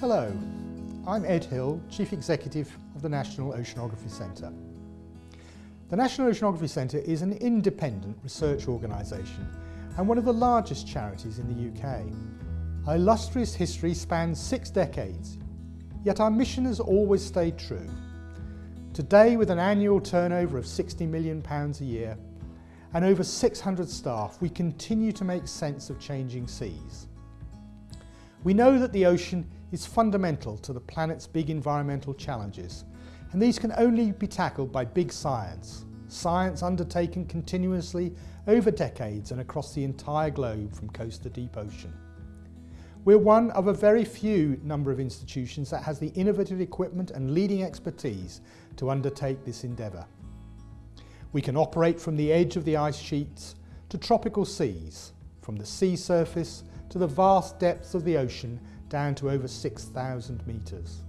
Hello, I'm Ed Hill, Chief Executive of the National Oceanography Centre. The National Oceanography Centre is an independent research organisation and one of the largest charities in the UK. Our illustrious history spans six decades, yet our mission has always stayed true. Today, with an annual turnover of £60 million a year and over 600 staff, we continue to make sense of changing seas. We know that the ocean is fundamental to the planet's big environmental challenges, and these can only be tackled by big science, science undertaken continuously over decades and across the entire globe from coast to deep ocean. We're one of a very few number of institutions that has the innovative equipment and leading expertise to undertake this endeavour. We can operate from the edge of the ice sheets to tropical seas, from the sea surface to the vast depths of the ocean down to over 6,000 metres.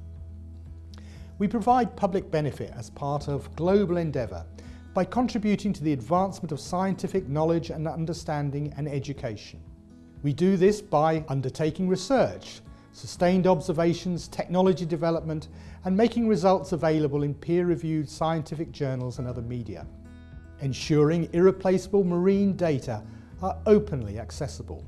We provide public benefit as part of global endeavour by contributing to the advancement of scientific knowledge and understanding and education. We do this by undertaking research, sustained observations, technology development and making results available in peer-reviewed scientific journals and other media. Ensuring irreplaceable marine data are openly accessible.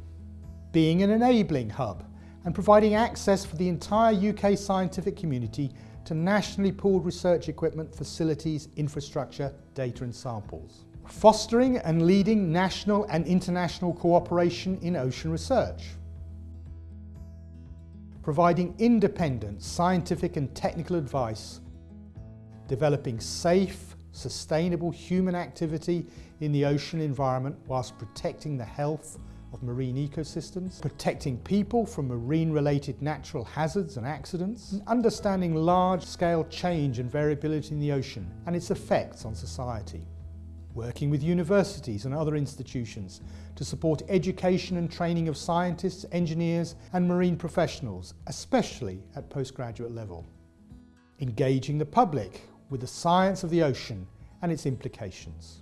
Being an enabling hub and providing access for the entire UK scientific community to nationally pooled research equipment, facilities, infrastructure, data and samples. Fostering and leading national and international cooperation in ocean research. Providing independent scientific and technical advice. Developing safe, sustainable human activity in the ocean environment whilst protecting the health, of marine ecosystems, protecting people from marine-related natural hazards and accidents, and understanding large-scale change and variability in the ocean and its effects on society. Working with universities and other institutions to support education and training of scientists, engineers and marine professionals, especially at postgraduate level. Engaging the public with the science of the ocean and its implications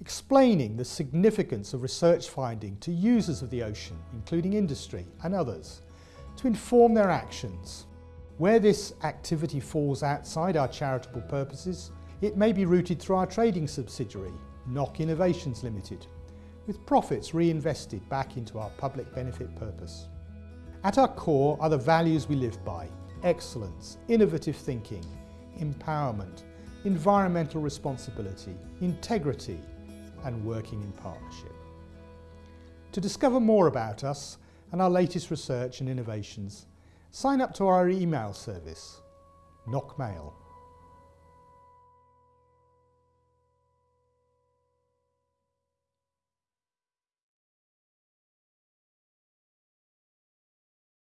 explaining the significance of research finding to users of the ocean, including industry and others, to inform their actions. Where this activity falls outside our charitable purposes, it may be routed through our trading subsidiary, NOC Innovations Limited, with profits reinvested back into our public benefit purpose. At our core are the values we live by, excellence, innovative thinking, empowerment, environmental responsibility, integrity, and working in partnership. To discover more about us and our latest research and innovations, sign up to our email service, NOC Mail.